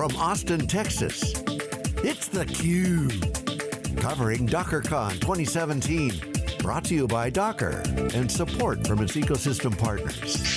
from Austin, Texas, it's theCUBE. Covering DockerCon 2017. Brought to you by Docker and support from its ecosystem partners.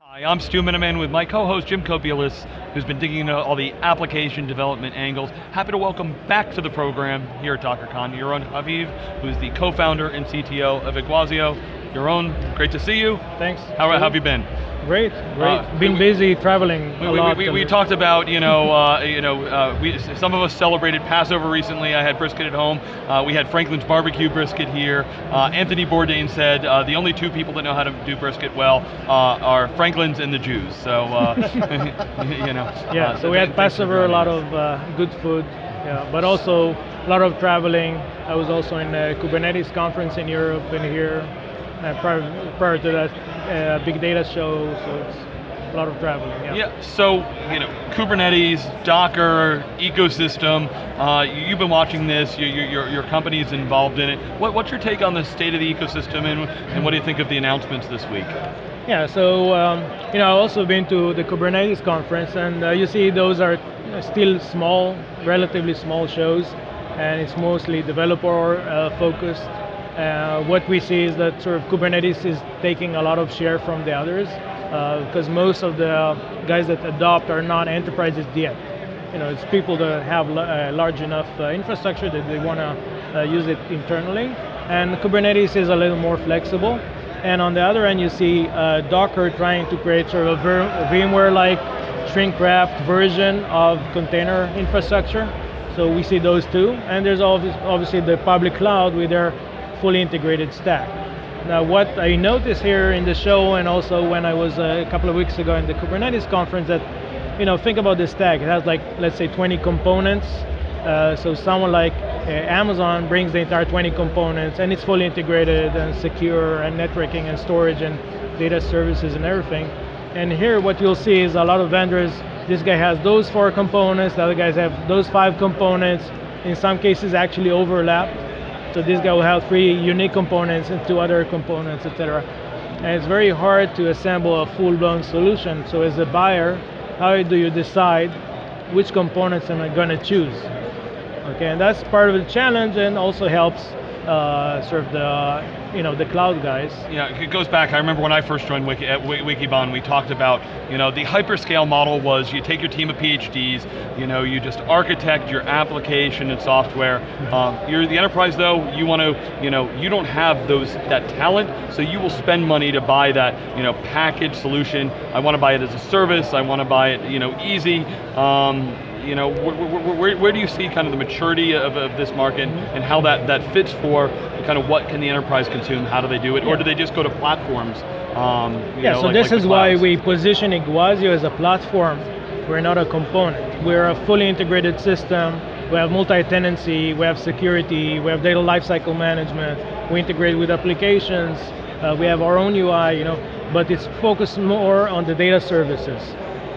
Hi, I'm Stu Miniman with my co-host Jim Kobielus, who's been digging into all the application development angles. Happy to welcome back to the program here at DockerCon, Yaron Haviv, who's the co-founder and CTO of Iguazio. Yaron, great to see you. Thanks. How, how have you been? Great, great. Uh, Been we, busy traveling we, a we, lot. We, we, talked about, you know, uh, you know, uh, we, some of us celebrated Passover recently. I had brisket at home. Uh, we had Franklin's barbecue brisket here. Uh, Anthony Bourdain said uh, the only two people that know how to do brisket well are Franklin's and the Jews. So, you know. Yeah. so, so we had Passover, a lot of good food, yeah, but also a lot of traveling. I was also in a Kubernetes conference in Europe and here uh, prior, prior to that uh, big data show, so it's a lot of traveling. Yeah. yeah so you know, Kubernetes, Docker, ecosystem. Uh, you've been watching this. Your your your company's involved in it. What, what's your take on the state of the ecosystem, and and what do you think of the announcements this week? Yeah, so um, you know, I've also been to the Kubernetes conference, and uh, you see those are still small, relatively small shows, and it's mostly developer uh, focused. Uh, what we see is that sort of Kubernetes is taking a lot of share from the others because uh, most of the guys that adopt are not enterprises yet. You know, it's people that have uh, large enough uh, infrastructure that they want to uh, use it internally. And Kubernetes is a little more flexible. And on the other end, you see uh, Docker trying to create sort of a VMware-like shrink-wrapped version of container infrastructure. So we see those two. And there's obviously the public cloud with their fully integrated stack. Now what I noticed here in the show and also when I was uh, a couple of weeks ago in the Kubernetes conference that, you know, think about the stack. It has like, let's say 20 components. Uh, so someone like uh, Amazon brings the entire 20 components and it's fully integrated and secure and networking and storage and data services and everything. And here what you'll see is a lot of vendors, this guy has those four components, the other guys have those five components, in some cases actually overlap. So this guy will have three unique components and two other components, etc. And it's very hard to assemble a full-blown solution. So as a buyer, how do you decide which components am I going to choose? Okay, and that's part of the challenge and also helps uh, sort of the you know the cloud guys. Yeah, it goes back. I remember when I first joined Wiki, at Wikibon, we talked about you know the hyperscale model was you take your team of PhDs, you know you just architect your application and software. Um, you're the enterprise though. You want to you know you don't have those that talent, so you will spend money to buy that you know package solution. I want to buy it as a service. I want to buy it you know easy. Um, you know, where, where, where, do you see kind of the maturity of, of this market and how that, that fits for kind of what can the enterprise consume, how do they do it, or do they just go to platforms? Um, yeah, know, so like, this like is why we position Iguazio as a platform. We're not a component. We're a fully integrated system. We have multi-tenancy, we have security, we have data lifecycle management, we integrate with applications, uh, we have our own UI, you know, but it's focused more on the data services.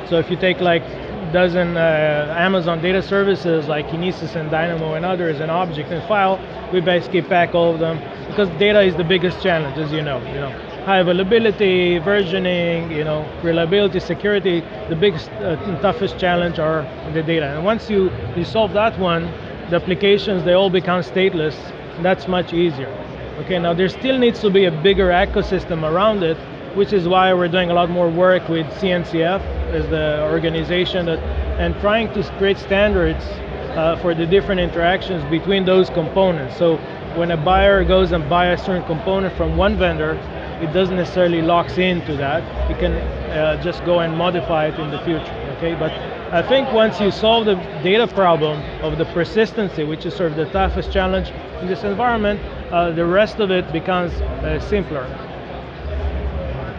So if you take like dozen uh, Amazon data services like Kinesis and Dynamo and others and Object and File, we basically pack all of them because data is the biggest challenge, as you know. You know, high availability, versioning, you know, reliability, security. The biggest, uh, toughest challenge are the data. And once you you solve that one, the applications they all become stateless. that's much easier. Okay, now there still needs to be a bigger ecosystem around it, which is why we're doing a lot more work with CNCF as the organization that, and trying to create standards uh, for the different interactions between those components. So when a buyer goes and buys a certain component from one vendor, it doesn't necessarily locks into that. You can uh, just go and modify it in the future, okay? But I think once you solve the data problem of the persistency, which is sort of the toughest challenge in this environment, uh, the rest of it becomes uh, simpler.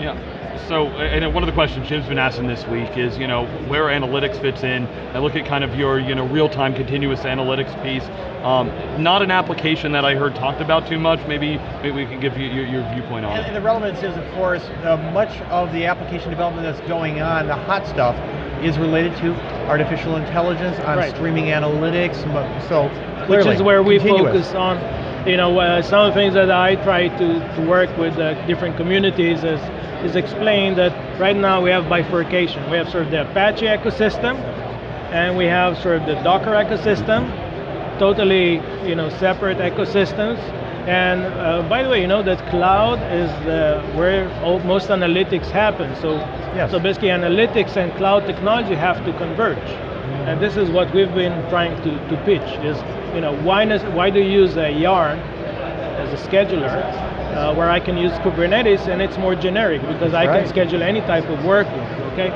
Yeah. So, and one of the questions Jim's been asking this week is, you know, where analytics fits in. I look at kind of your, you know, real-time continuous analytics piece. Um, not an application that I heard talked about too much. Maybe, maybe we can give you your, your viewpoint on and, it. And the relevance is, of course, uh, much of the application development that's going on, the hot stuff, is related to artificial intelligence, on right. streaming analytics. So, clearly, which is where we continuous. focus on you know, uh, some of the things that I try to, to work with uh, different communities is is explain that right now we have bifurcation. We have sort of the Apache ecosystem, and we have sort of the Docker ecosystem, totally you know separate ecosystems. And uh, by the way, you know that cloud is the, where all, most analytics happen. So, Yes. so basically, analytics and cloud technology have to converge. And this is what we've been trying to, to pitch: is you know why does, why do you use a yarn as a scheduler, uh, where I can use Kubernetes and it's more generic because I Right. can schedule any type of workload. Okay.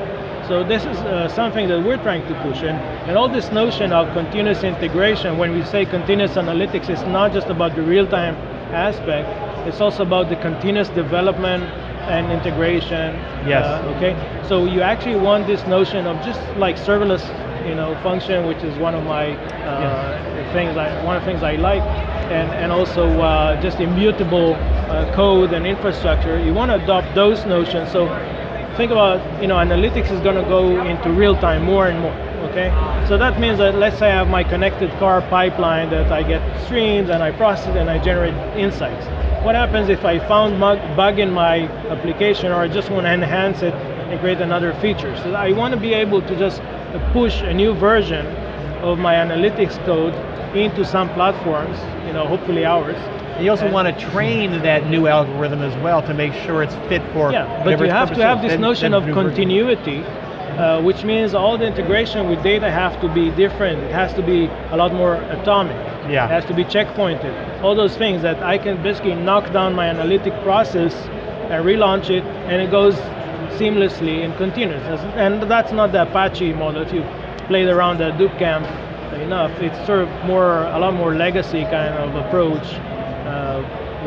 So this is uh, something that we're trying to push in, and all this notion of continuous integration. When we say continuous analytics, it's not just about the real-time aspect. It's also about the continuous development and integration. Yes. uh, okay. So you actually want this notion of just like serverless, you know, function, which is one of my uh, things. I, one of the things I like, and and also uh, just immutable uh, code and infrastructure. You want to adopt those notions. So think about, you know, analytics is going to go into real time more and more, okay? So that means that let's say I have my connected car pipeline that I get streams and I process and I generate insights. What happens if I found bug, bug in my application or I just want to enhance it and create another feature? So I want to be able to just push a new version of my analytics code into some platforms, you know, hopefully ours, You also And- want to train that new algorithm as well to make sure it's fit for Yeah, but you have to have this Then- notion then of continuity, uh, which means all the integration with data have to be different. It has to be a lot more atomic. Yeah. It has to be checkpointed. All those things that I can basically knock down my analytic process and relaunch it, and it goes seamlessly and continuous. And that's not the Apache model. If you played around Hadoop camp enough, it's sort of more a lot more legacy kind of approach,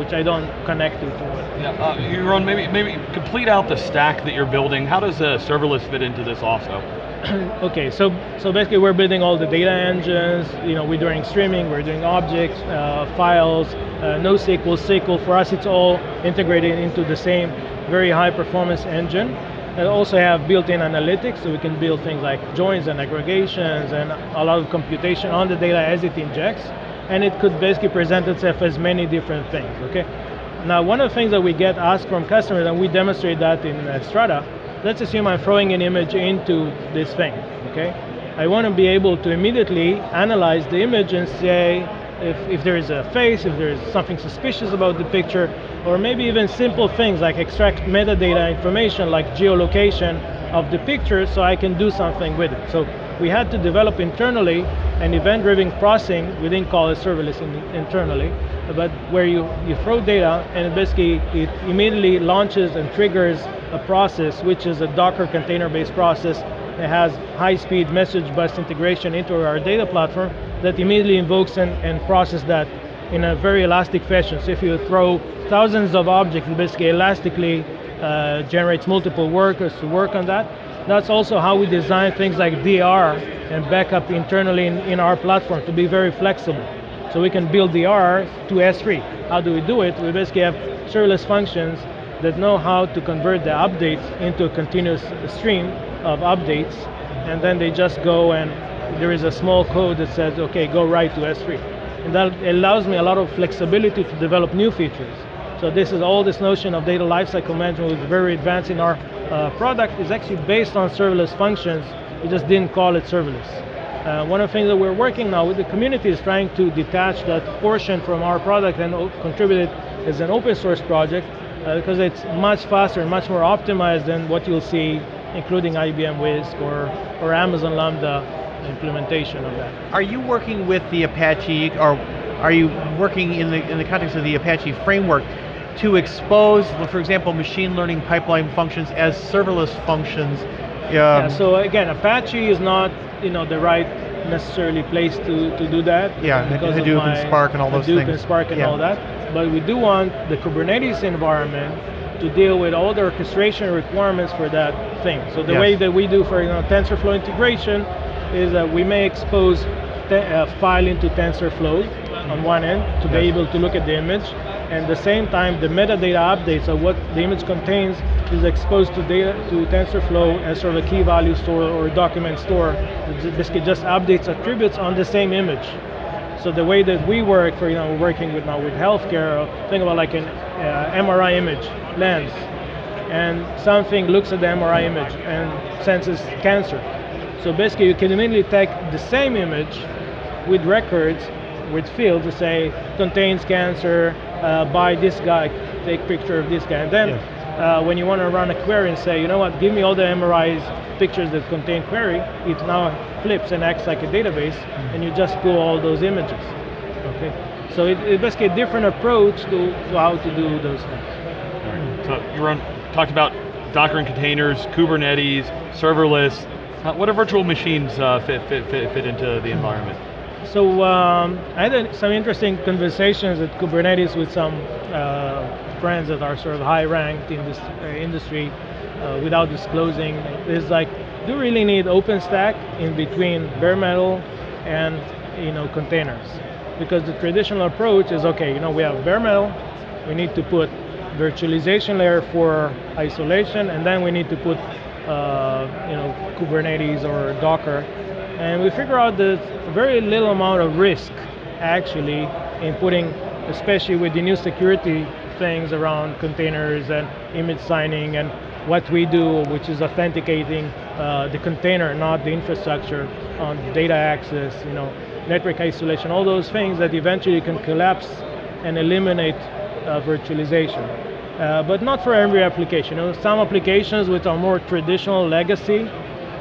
which I don't connect to. Yeah, uh, Yaron, maybe maybe complete out the stack that you're building. How does uh, serverless fit into this also? Okay, so so basically we're building all the data engines. You know, we're doing streaming, we're doing objects, uh, files, uh, NoSQL, SQL. For us, it's all integrated into the same very high performance engine. And also have built-in analytics, so we can build things like joins and aggregations and a lot of computation on the data as it injects. And it could basically present itself as many different things. Okay. Now, one of the things that we get asked from customers, and we demonstrate that in uh, Strata, let's assume I'm throwing an image into this thing, okay? I want to be able to immediately analyze the image and say if, if there is a face, if there is something suspicious about the picture, or maybe even simple things like extract metadata information like geolocation of the picture so I can do something with it. So we had to develop internally an event-driven processing, we didn't call it serverless in, internally, but where you, you throw data and basically it immediately launches and triggers a process which is a Docker container-based process that has high-speed message bus integration into our data platform that immediately invokes and, and process that in a very elastic fashion. So if you throw thousands of objects, it basically elastically uh, generates multiple workers to work on that. That's also how we design things like DR and backup internally in, in our platform to be very flexible. So we can build DR to S3. How do we do it? We basically have serverless functions that know how to convert the updates into a continuous stream of updates, and then they just go and there is a small code that says, okay, go right to S3. And that allows me a lot of flexibility to develop new features. So this is all this notion of data lifecycle management was very advanced in our uh, product is actually based on serverless functions. We just didn't call it serverless. Uh, one of the things that we're working now with the community is trying to detach that portion from our product and contribute it as an open source project uh, because it's much faster and much more optimized than what you'll see, including IBM Whisk or, or Amazon Lambda implementation of that. Are you working with the Apache, or are you working in the in the context of the Apache framework to expose, for example, machine learning pipeline functions as serverless functions? Um, yeah, so again, Apache is not you know the right necessarily place to, to do that. Yeah, because Hadoop and Spark and all those Hadoop things. and Spark and Yeah. all that. But we do want the Kubernetes environment to deal with all the orchestration requirements for that thing. So the Yes. way that we do for you know, TensorFlow integration is that we may expose a file into TensorFlow on one end to be able to look at the image, and at the same time the metadata updates of what the image contains is exposed to data to TensorFlow as sort of a key value store or document store. that Basically, just updates attributes on the same image. So the way that we work, for we're working with now with healthcare. Think about like an uh, MRI image lens, and something looks at the MRI image and senses cancer. So basically you can immediately take the same image with records, with fields to say contains cancer, uh, by this guy, take picture of this guy. And then uh, when you want to run a query and say, you know what, give me all the MRIs pictures that contain query, it now flips and acts like a database, mm-hmm. and you just pull all those images. Okay, so it, it's basically a different approach to, to how to do those things. Right. So Yaron talked about Docker and containers, Kubernetes, serverless. What are virtual machines uh, fit, fit, fit, fit into the environment? So um, I had some interesting conversations at Kubernetes with some uh, friends that are sort of high ranked in this uh, industry uh, without disclosing. It's like, do you really need OpenStack in between bare metal and you know containers? Because the traditional approach is okay, you know, we have bare metal, we need to put virtualization layer for isolation, and then we need to put uh, you know Kubernetes or Docker and we figure out there's very little amount of risk actually in putting, especially with the new security things around containers and image signing and what we do, which is authenticating uh, the container, not the infrastructure on data access, you know, network isolation, all those things that eventually can collapse and eliminate uh, virtualization. Uh, but not for every application. You know, some applications which are more traditional legacy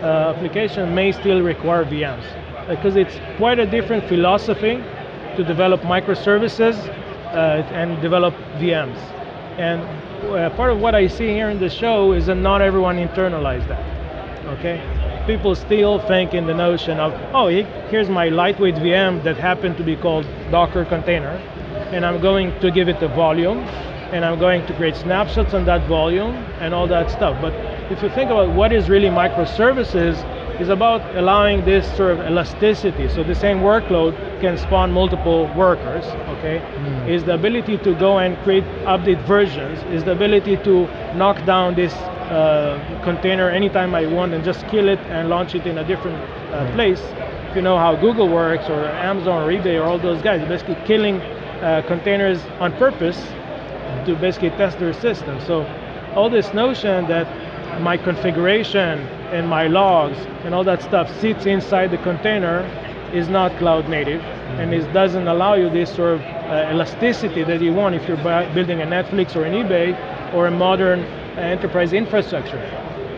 application may still require VMs because it's quite a different philosophy to develop microservices uh, and develop VMs. And uh, part of what I see here in the show is that not everyone internalized that, okay? People still think in the notion of, oh, here's my lightweight VM that happened to be called Docker container, and I'm going to give it a volume, and I'm going to create snapshots on that volume, and all that stuff. But if you think about what is really microservices, is about allowing this sort of elasticity. So the same workload can spawn multiple workers, okay? Mm. Is the ability to go and create update versions, is the ability to knock down this uh, container anytime I want and just kill it and launch it in a different uh, mm. place. If you know how Google works or Amazon or eBay or all those guys, basically killing uh, containers on purpose to basically test their system. So all this notion that my configuration and my logs and all that stuff sits inside the container is not cloud native and it doesn't allow you this sort of uh, elasticity that you want if you're building a Netflix or an eBay or a modern uh, enterprise infrastructure.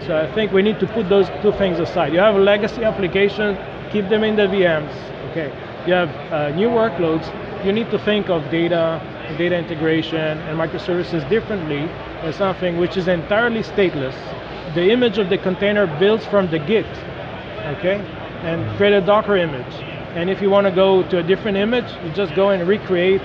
So I think we need to put those two things aside. You have a legacy application, keep them in the VMs. Okay. You have uh, new workloads. You need to think of data, data integration, and microservices differently as something which is entirely stateless the image of the container builds from the Git, okay? And create a Docker image. And if you want to go to a different image, you just go and recreate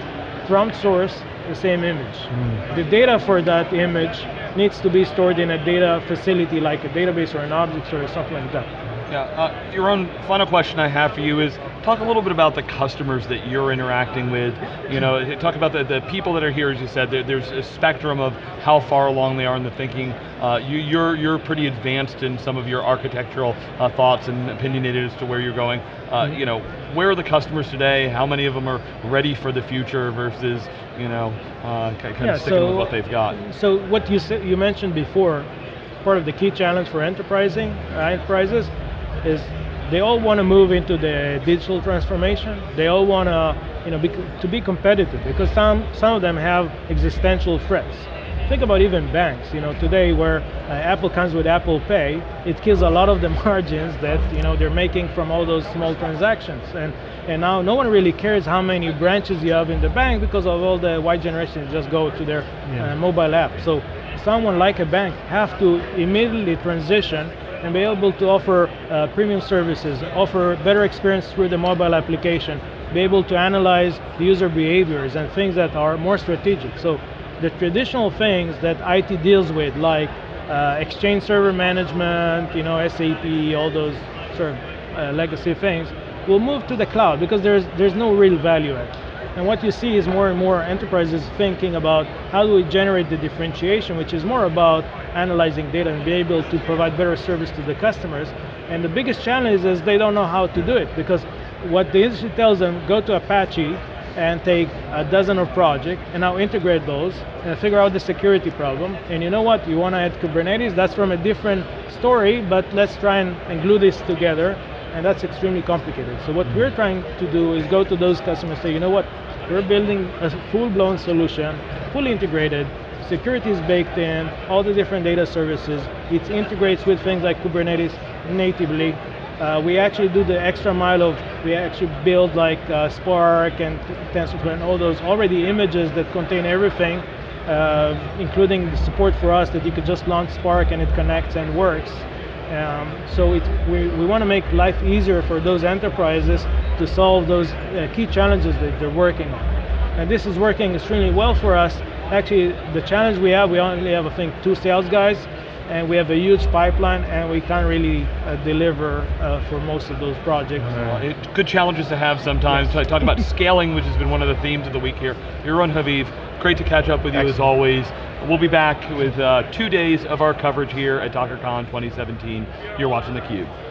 from source the same image. Mm. The data for that image needs to be stored in a data facility like a database or an object or something like that. Yeah, uh, Yaron final question I have for you is, talk a little bit about the customers that you're interacting with. You know, talk about the, the people that are here, as you said, there, there's a spectrum of how far along they are in the thinking. Uh, you, are you're, you're pretty advanced in some of your architectural uh, thoughts and opinionated as to where you're going. Uh, mm -hmm. You know, where are the customers today? How many of them are ready for the future versus, you know, uh, kind of sticking so, with what they've got? So what you you mentioned before, part of the key challenge for enterprising enterprises is they all want to move into the digital transformation. They all want to, you know, be, to be competitive because some some of them have existential threats. Think about even banks. You know, today where uh, Apple comes with Apple Pay, it kills a lot of the margins that you know they're making from all those small transactions. And and now no one really cares how many branches you have in the bank because of all the white generations just go to their yeah. uh, mobile app. So someone like a bank have to immediately transition and be able to offer uh, premium services, offer better experience through the mobile application, be able to analyze the user behaviors and things that are more strategic. So the traditional things that IT deals with, like uh, Exchange Server Management, you know, SAP, all those sort of uh, legacy things, will move to the cloud because there's there's no real value add. And what you see is more and more enterprises thinking about how do we generate the differentiation, which is more about analyzing data and be able to provide better service to the customers. And the biggest challenge is they don't know how to do it because what the industry tells them, go to Apache and take a dozen of projects and now integrate those and figure out the security problem. And you know what? You want to add Kubernetes? That's from a different story, but let's try and, and glue this together. And that's extremely complicated. So what we're trying to do is go to those customers and say, you know what? We're building a full-blown solution, fully integrated. Security is baked in, all the different data services. It integrates with things like Kubernetes natively. Uh, we actually do the extra mile of, we actually build like uh, Spark and TensorFlow and all those already images that contain everything, uh, including the support for us that you could just launch Spark and it connects and works. Um, so it, we, we want to make life easier for those enterprises to solve those uh, key challenges that they're working on. And this is working extremely well for us. Actually, the challenge we have, we only have, I think, two sales guys, and we have a huge pipeline, and we can't really uh, deliver uh, for most of those projects. It, good challenges to have sometimes. I talked about scaling, which has been one of the themes of the week here. Yaron Haviv, great to catch up with you Excellent. as always. We'll be back with uh, two days of our coverage here at DockerCon 2017. You're watching theCUBE.